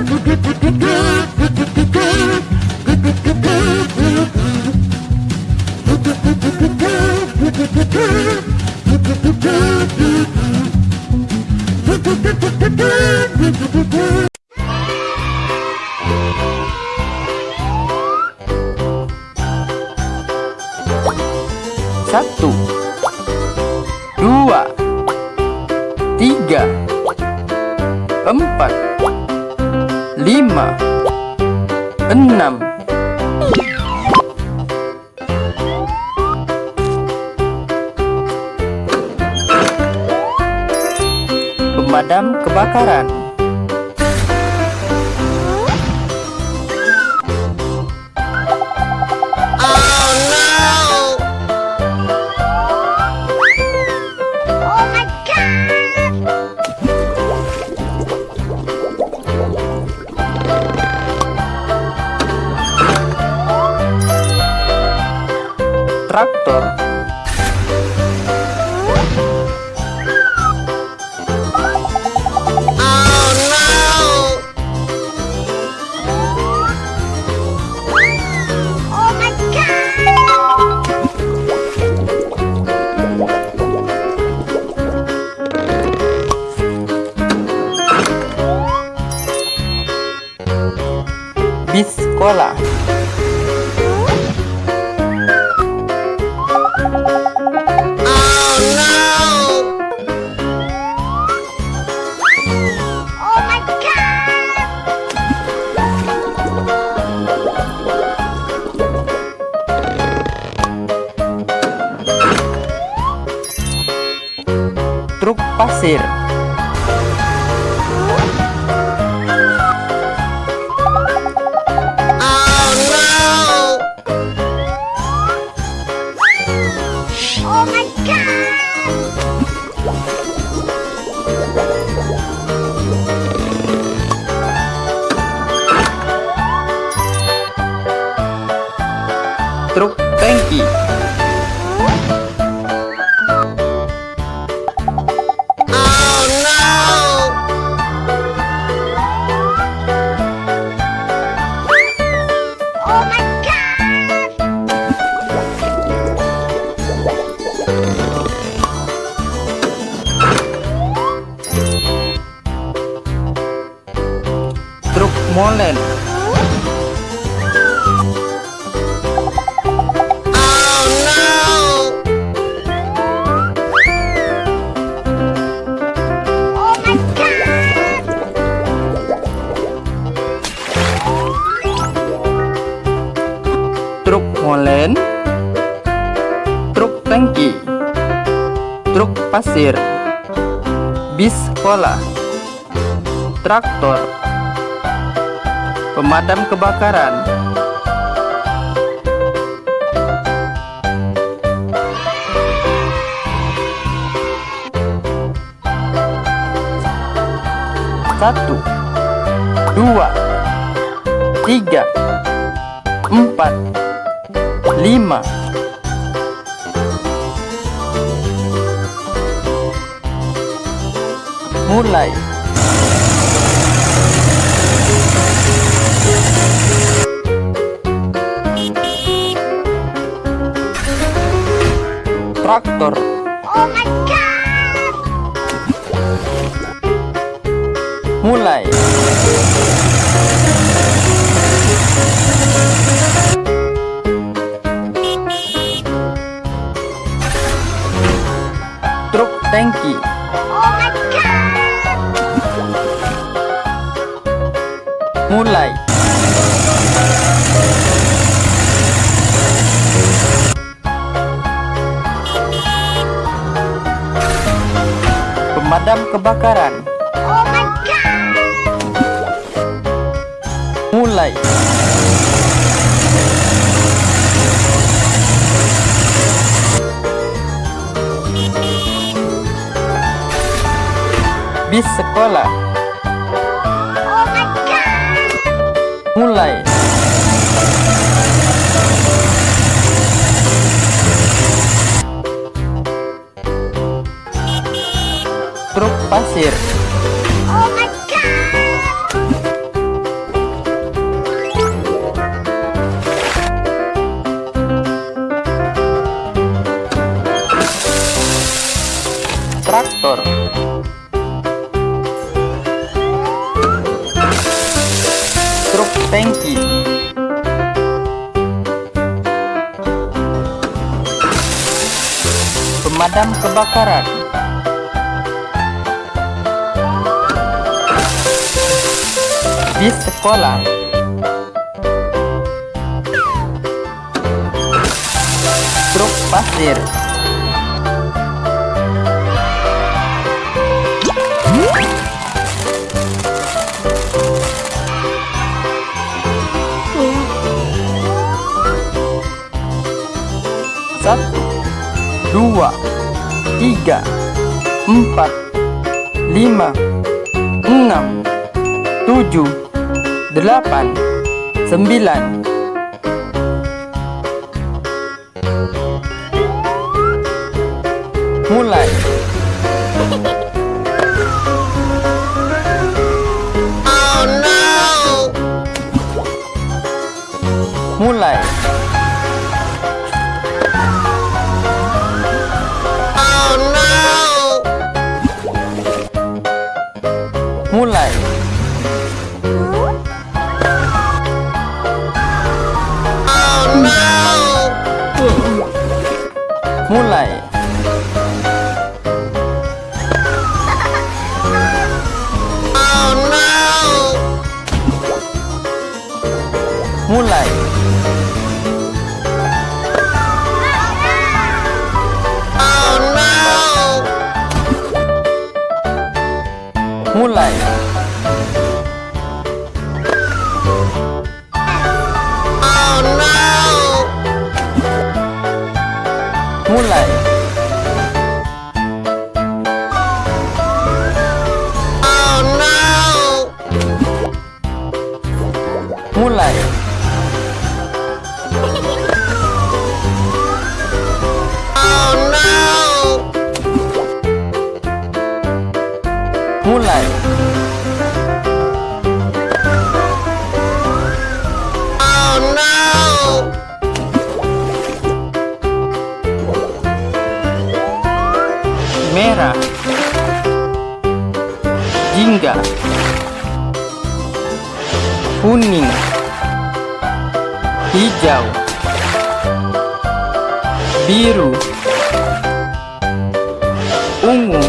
Satu. Dua. Tiga. Empat Lima Enam. Pemadam kebakaran Traktor Oh my god! Bis sekolah Truk pasir Oh my god! Truk tangki Truk molen pasir. Bis sekolah Traktor. Pemadam kebakaran. Satu Dua Tiga Empat Lima Mulai Traktor. Oh my god! Mulai Truk tangki Pemadam kebakaran. Oh my god! Mulai. Bis sekolah Mulai Truk pasir Oh my god! Tangki Pemadam kebakaran. Bis sekolah. Truk pasir dua, tiga, empat, lima, enam, tujuh, delapan, sembilan. Mulai. Moonlight Oh no Moonlight Oh no Moonlight mulai. Oh, no. mulai. Oh, Merah. Jingga. Kuning. Hijau. Biru. Ungu.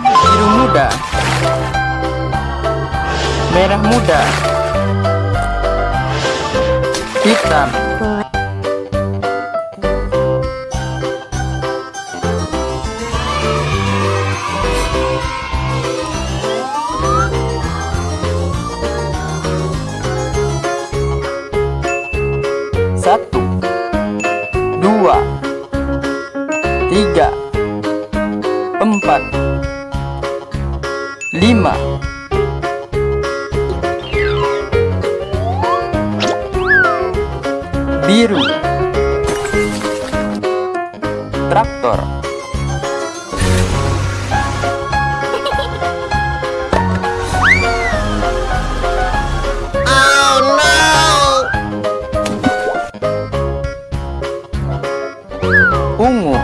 Biru muda. Merah muda. Hitam. Biru, traktor, ungu,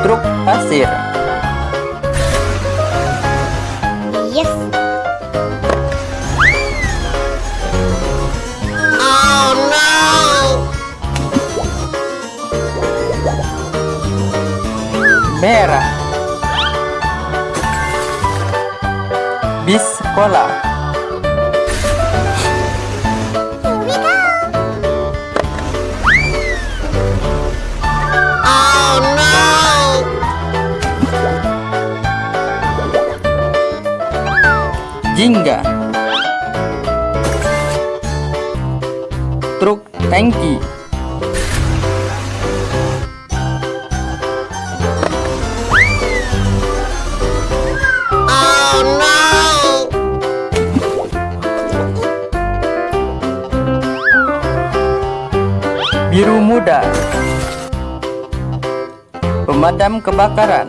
truk pasir, merah, bis sekolah, jingga, truk tangki, kuda. Pemadam kebakaran.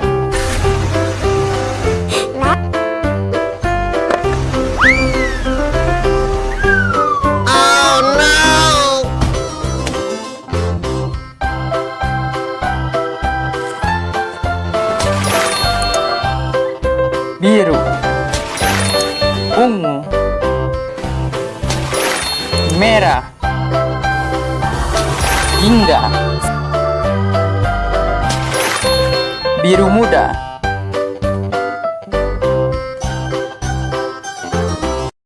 Biru. Ungu. Merah. Jingga Biru muda